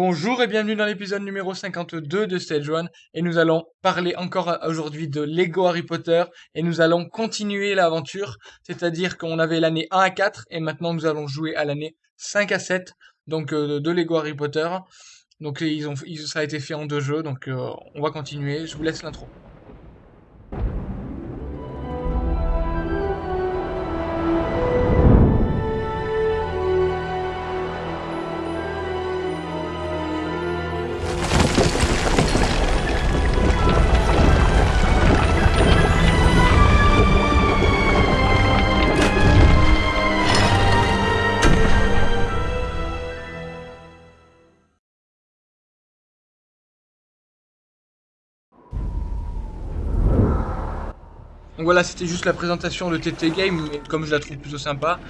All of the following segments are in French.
Bonjour et bienvenue dans l'épisode numéro 52 de Stage 1 et nous allons parler encore aujourd'hui de Lego Harry Potter et nous allons continuer l'aventure, c'est-à-dire qu'on avait l'année 1 à 4 et maintenant nous allons jouer à l'année 5 à 7 donc euh, de Lego Harry Potter. Donc ils ont, ça a été fait en deux jeux donc euh, on va continuer, je vous laisse l'intro. Donc voilà, c'était juste la présentation de TT Game, mais comme je la trouve plutôt sympa.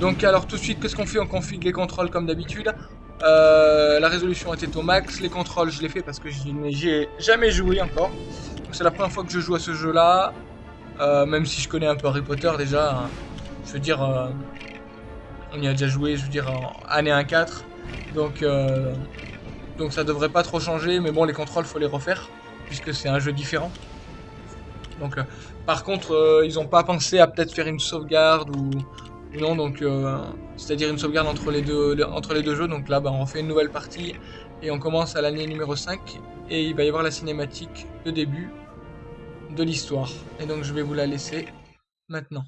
Donc alors tout de suite, qu'est-ce qu'on fait? On config les contrôles comme d'habitude. Euh, la résolution était au max, les contrôles je les fais parce que je n'y ai jamais joué encore. C'est la première fois que je joue à ce jeu-là, euh, même si je connais un peu Harry Potter déjà. Hein. Je veux dire, euh, on y a déjà joué, je veux dire, en année 1-4. Donc, donc ça devrait pas trop changer, mais bon, les contrôles, faut les refaire, puisque c'est un jeu différent. Donc, euh, par contre, euh, ils n'ont pas pensé à peut-être faire une sauvegarde ou, non, donc euh, c'est-à-dire une sauvegarde entre les deux jeux. Donc là, bah, on refait une nouvelle partie et on commence à l'année numéro 5 et il va y avoir la cinématique de début de l'histoire. Et donc je vais vous la laisser maintenant.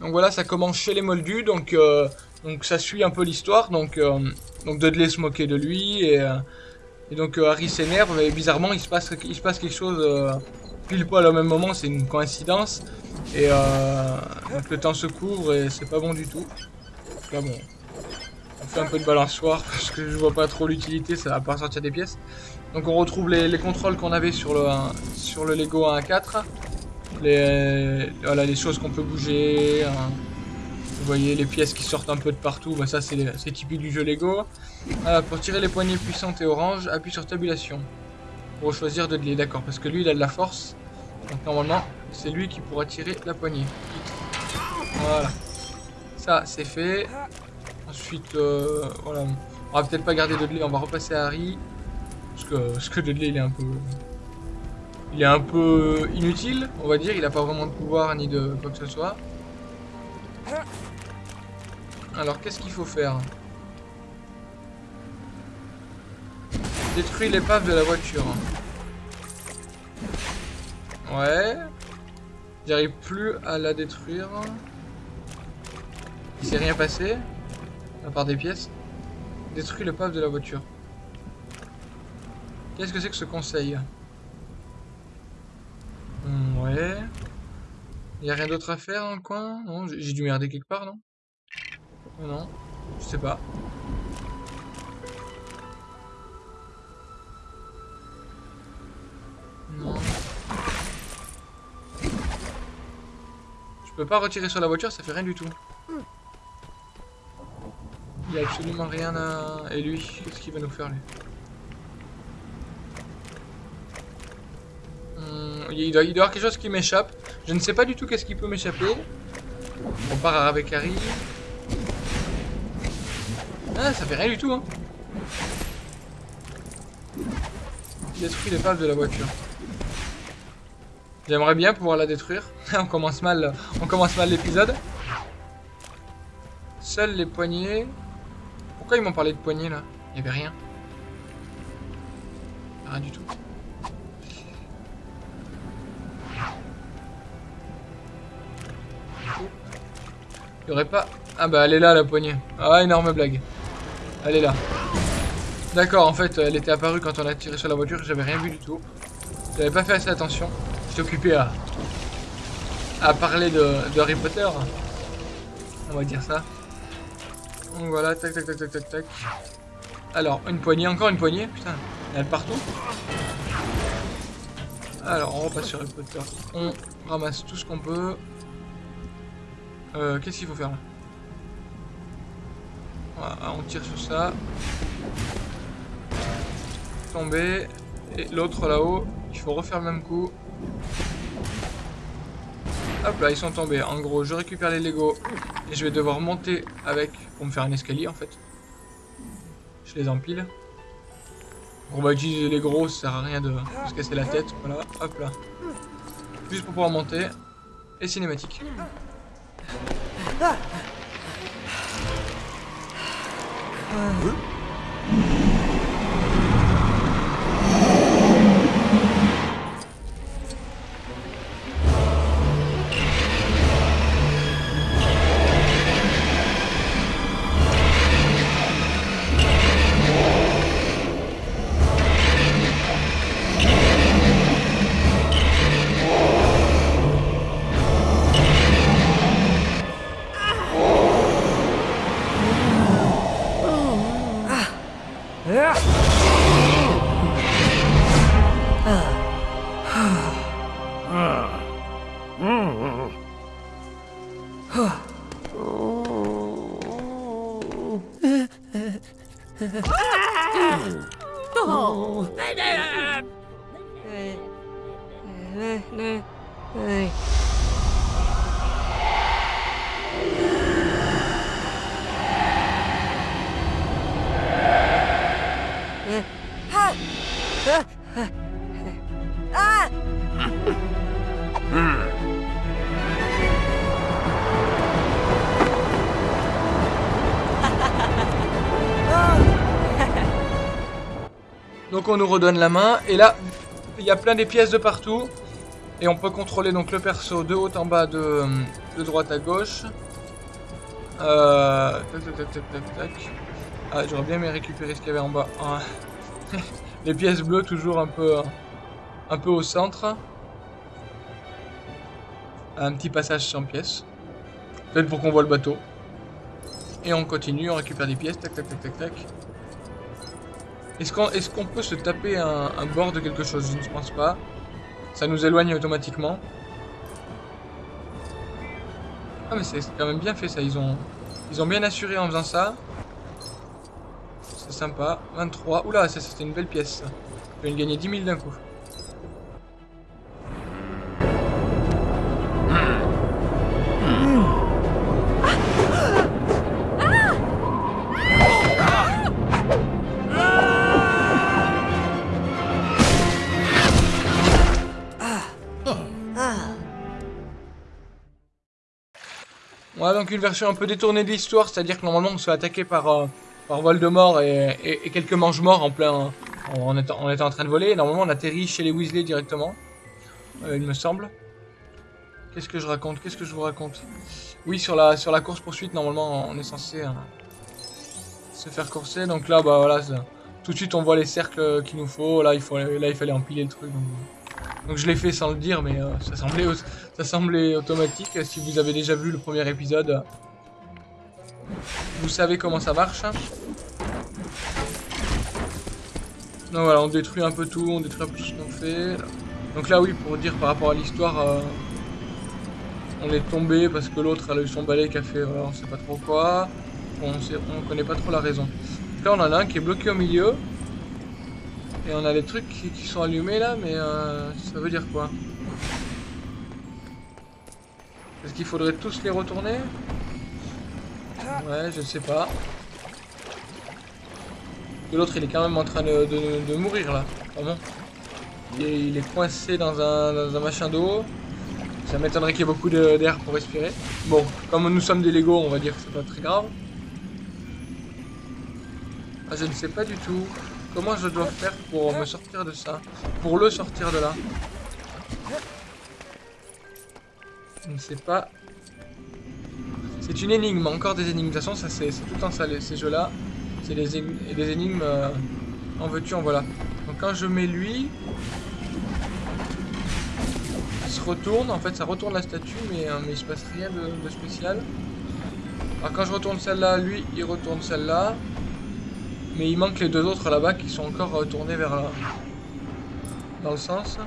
Donc voilà, ça commence chez les Moldus, donc euh, donc ça suit un peu l'histoire. Donc, euh, donc Dudley se moquait de lui et, euh, donc euh, Harry s'énerve et bizarrement il se passe, quelque chose pile poil au même moment. C'est une coïncidence et donc le temps se couvre et c'est pas bon du tout. Là bon, on fait un peu de balançoire parce que je vois pas trop l'utilité, ça va pas sortir des pièces. Donc on retrouve les, contrôles qu'on avait sur le, sur le Lego 1 à 4. Les, voilà, les choses qu'on peut bouger. Vous voyez les pièces qui sortent un peu de partout, bah ça c'est typique du jeu Lego. pour tirer les poignées puissantes et orange, appuie sur tabulation. Pour choisir Dudley, d'accord, parce que lui il a de la force. Donc normalement, c'est lui qui pourra tirer la poignée. Voilà. Ça c'est fait. Ensuite, euh, voilà. On va peut-être pas garder Dudley, on va repasser à Harry. Parce que, parce Dudley il est un peu... Il est un peu inutile, on va dire. Il a pas vraiment de pouvoir ni de quoi que ce soit. Alors, qu'est-ce qu'il faut faire Détruire l'épave de la voiture. Ouais. J'arrive plus à la détruire. Il s'est rien passé. À part des pièces. Détruire l'épave de la voiture. Qu'est-ce que c'est que ce conseil hmm, Ouais. Il a rien d'autre à faire dans le coin? Non, j'ai dû merder quelque part, non? Non, je sais pas. Non. Je peux pas retirer sur la voiture, ça fait rien du tout. Il y a absolument rien à... Et lui, qu'est-ce qu'il va nous faire lui hmm, il, doit, il doit y avoir quelque chose qui m'échappe. Je ne sais pas du tout qu'est-ce qui peut m'échapper. On part avec Harry. Ah, ça fait rien du tout, hein. Détruit les valves de la voiture. J'aimerais bien pouvoir la détruire. on commence mal, on commence mal l'épisode. Seuls les poignées. Pourquoi ils m'ont parlé de poignées là? Il y avait rien. Rien du tout. Il y aurait pas... Ah bah elle est là la poignée. Ah énorme blague. Elle est là. D'accord, en fait, elle était apparue quand on a tiré sur la voiture. J'avais rien vu du tout. J'avais pas fait assez attention. J'étais occupé à... à parler de, Harry Potter. On va dire ça. Donc voilà, tac tac tac tac tac. Alors, une poignée, encore une poignée, putain, de partout. Alors, on repasse sur Harry Potter. On ramasse tout ce qu'on peut. Euh, Qu'est-ce qu'il faut faire là? Voilà, on tire sur ça. Tomber. Et l'autre là-haut, il faut refaire le même coup. Hop là, ils sont tombés. En gros, je récupère les Lego et je vais devoir monter avec pour me faire un escalier en fait. Je les empile. On va utiliser les gros, ça sert à rien de se casser la tête. Voilà, hop là. Juste pour pouvoir monter. Et cinématique. 응. Ah! Donc on nous redonne la main. Et là, il y a plein des pièces de partout. Et on peut contrôler donc le perso de haut en bas, de, de droite à gauche. Euh, tac, tac, tac, tac, tac, tac. Ah, j'aurais bien aimé récupérer ce qu'il y avait en bas. Les pièces bleues toujours un peu, un peu au centre. Un petit passage sans pièces. Peut-être pour qu'on voit le bateau. Et on continue, on récupère des pièces. Tac, tac, tac, tac, tac. Est-ce qu'on est peut se taper un, un bord de quelque chose? Je ne pense pas. Ça nous éloigne automatiquement. Ah mais c'est quand même bien fait ça, ils ont, ils ont bien assuré en faisant ça. C'est sympa. 23. Oula, ça c'était une belle pièce. Je vais gagner 10 000 d'un coup. Donc une version un peu détournée de l'histoire, c'est-à-dire que normalement on se fait attaquer par, euh, par Voldemort et, et, et, quelques mange-morts en plein en étant, en train de voler. Normalement on atterrit chez les Weasley directement, euh, il me semble. Qu'est-ce que je raconte? Qu'est-ce que je vous raconte? Oui, sur la, sur la course poursuite, normalement on est censé euh, se faire courser. Donc là, bah voilà, tout de suite on voit les cercles qu'il nous faut. Là il, fallait empiler le truc. Donc... Je l'ai fait sans le dire, mais euh, ça semblait automatique. Si vous avez déjà vu le premier épisode, vous savez comment ça marche. Donc voilà, on détruit un peu tout, on détruit un peu tout ce qu'on fait. Donc là oui, pour dire par rapport à l'histoire, euh, on est tombé parce que l'autre a eu son balai qui a fait, voilà, on sait pas trop quoi. On, sait, on connaît pas trop la raison. Là on en a un qui est bloqué au milieu. Et on a des trucs qui, qui sont allumés là, mais euh, ça veut dire quoi? Est-ce qu'il faudrait tous les retourner? Ouais, je sais pas. L'autre il est quand même en train de, de, mourir là. Vraiment. Il est, il est coincé dans un, dans un machin d'eau. Ça m'étonnerait qu'il y ait beaucoup d'air pour respirer. Bon, comme nous sommes des Lego, on va dire que c'est pas très grave. Ah, je ne sais pas du tout. Comment je dois faire pour me sortir de ça Pour le sortir de là Je ne sais pas. C'est une énigme, encore des énigmes. De toute façon, ça c'est tout temps ça, ces jeux-là. C'est des, des, énigmes euh, en veux-tu, en voilà. Donc quand je mets lui... Il se retourne, en fait ça retourne la statue, mais, euh, il se passe rien de, spécial. Alors quand je retourne celle-là, lui, il retourne celle-là. Mais il manque les deux autres là-bas qui sont encore retournés vers là. Dans le sens.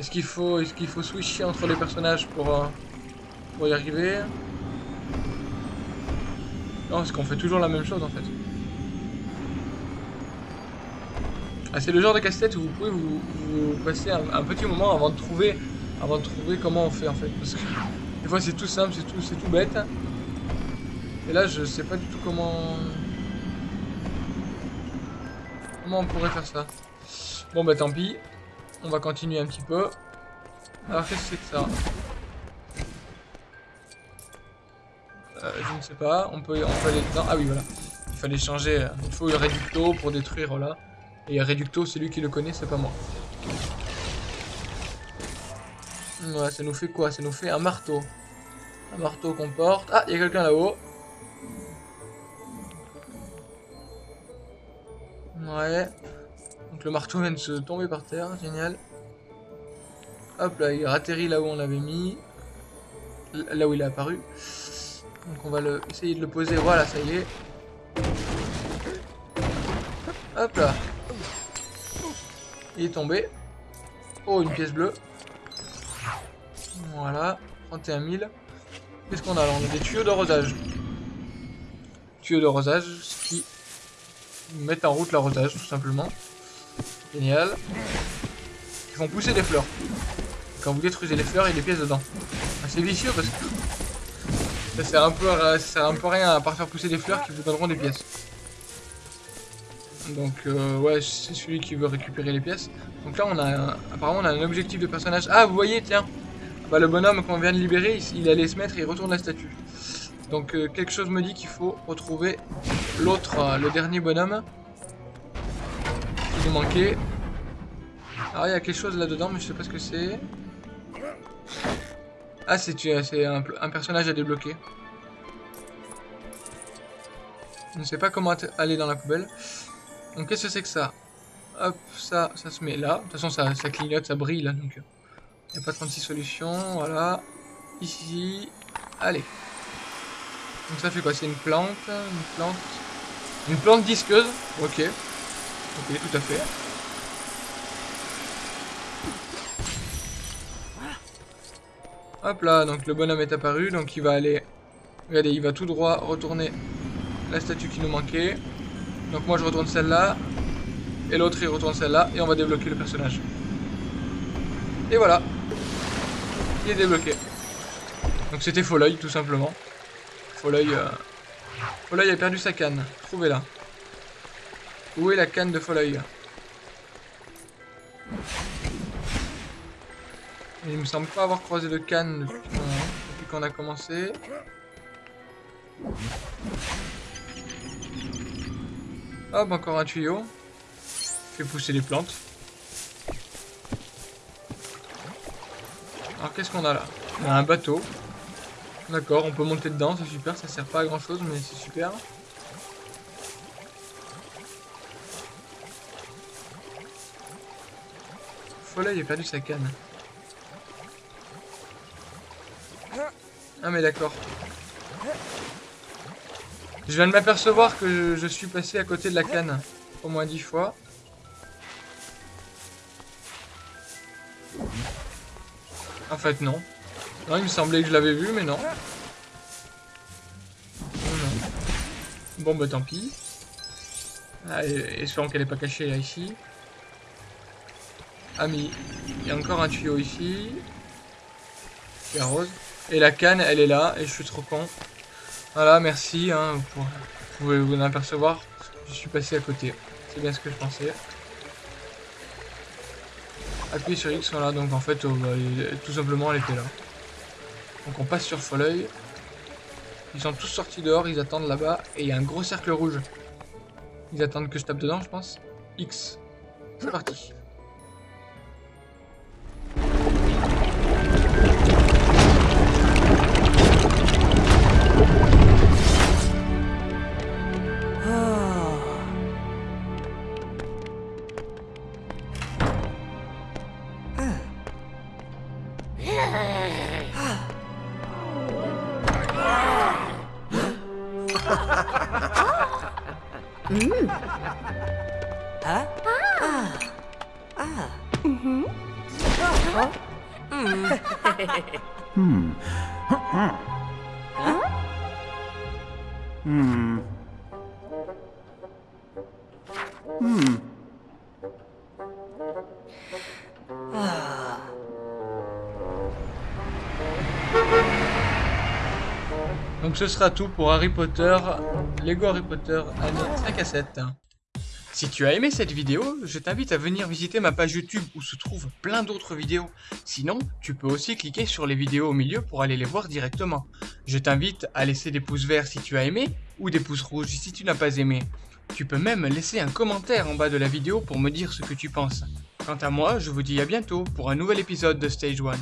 Est-ce qu'il faut, est qu'il faut switcher entre les personnages pour, euh, pour y arriver? Non, parce qu'on fait toujours la même chose en fait. Ah, c'est le genre de casse-tête où vous pouvez vous, passer un, un, petit moment avant de trouver avant de trouver comment on fait en fait. Parce que des fois c'est tout simple, c'est tout, c'est tout bête. Et là je sais pas du tout comment... Comment on pourrait faire ça Bon bah tant pis. On va continuer un petit peu. Alors qu'est-ce que c'est que ça? Euh, Je ne sais pas. On peut, on aller dedans. Ah oui voilà. Il fallait changer. Il faut le réducto pour détruire là. Et réducto, c'est lui qui le connaît, c'est pas moi. Ouais, ça nous fait quoi? Ça nous fait un marteau. Un marteau qu'on porte. Ah, il y a quelqu'un là-haut. Ouais. Donc le marteau vient de se tomber par terre, génial. Hop là, il atterrit là où on l'avait mis. Là où il est apparu. Donc on va le, essayer de le poser, voilà, ça y est. Hop là. Il est tombé. Oh, une pièce bleue. Voilà, 31 000. Qu'est-ce qu'on a là? On a des tuyaux d'arrosage. Tuyaux d'arrosage, ce qui mettent en route l'arrosage, tout simplement. Génial. Ils font pousser des fleurs. Quand vous détruisez les fleurs, il y a des pièces dedans. C'est vicieux parce que ça sert un peu à, ça un peu rien à part faire pousser des fleurs qui vous donneront des pièces. Donc euh, ouais, c'est celui qui veut récupérer les pièces. Donc là, on a un, apparemment on a un objectif de personnage. Ah, vous voyez, tiens, bah, le bonhomme qu'on vient de libérer, il, allait se mettre et il retourne la statue. Donc euh, quelque chose me dit qu'il faut retrouver l'autre, euh, le dernier bonhomme qui nous manquait. Alors il y a quelque chose là-dedans, mais je sais pas ce que c'est. Ah, c'est un, un personnage à débloquer. Je ne sais pas comment aller dans la poubelle. Donc qu'est-ce que c'est que ça? Hop, ça, ça se met là. De toute façon, ça, ça clignote, ça brille là, donc il euh, n'y a pas 36 solutions. Voilà. Ici. Allez. Donc ça fait quoi? C'est une plante, une plante, une plante disqueuse? Ok. Ok, tout à fait. Hop là, donc le bonhomme est apparu, donc il va aller... Regardez, il va tout droit retourner la statue qui nous manquait. Donc moi je retourne celle-là. Et l'autre il retourne celle-là. Et on va débloquer le personnage. Et voilà. Il est débloqué. Donc c'était Folleuil tout simplement. Folleuil... Euh... a perdu sa canne. Trouvez-la. Où est la canne de Il me semble pas avoir croisé de canne depuis qu'on a commencé. Hop, encore un tuyau. Fait pousser les plantes. Alors qu'est-ce qu'on a là? On a un bateau. D'accord, on peut monter dedans, c'est super, ça sert pas à grand chose mais c'est super. Follet, il a perdu sa canne. Ah mais d'accord. Je viens de m'apercevoir que je, suis passé à côté de la canne au moins dix fois. En fait, non. Non, il me semblait que je l'avais vu, mais non. Bon, bah tant pis. Allez, espérons qu'elle n'est pas cachée là, ici. Ah, mais il y a encore un tuyau ici. Qui rose. Et la canne, elle est là, et je suis trop con. Voilà, merci. Hein, vous pouvez vous en apercevoir. Je suis passé à côté. C'est bien ce que je pensais. Appuyez sur X, voilà. Donc en fait, oh, bah, tout simplement, elle était là. Donc on passe sur Folleuil. Ils sont tous sortis dehors, ils attendent là-bas. Et il y a un gros cercle rouge. Ils attendent que je tape dedans, je pense. X. C'est parti. 음. 아? 아. 아. 음. 어? 음. 음. 음. Donc ce sera tout pour Harry Potter, Lego Harry Potter année 5 à 7. Si tu as aimé cette vidéo, je t'invite à venir visiter ma page YouTube où se trouvent plein d'autres vidéos. Sinon, tu peux aussi cliquer sur les vidéos au milieu pour aller les voir directement. Je t'invite à laisser des pouces verts si tu as aimé ou des pouces rouges si tu n'as pas aimé. Tu peux même laisser un commentaire en bas de la vidéo pour me dire ce que tu penses. Quant à moi, je vous dis à bientôt pour un nouvel épisode de Stage 1.